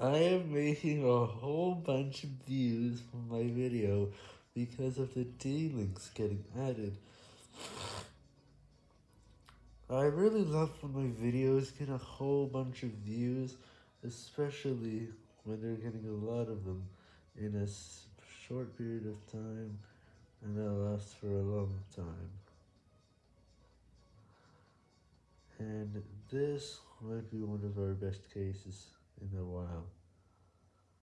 I am making a whole bunch of views from my video because of the D-links getting added. I really love when my videos get a whole bunch of views, especially when they're getting a lot of them in a short period of time, and that lasts for a long time. And this might be one of our best cases in a while.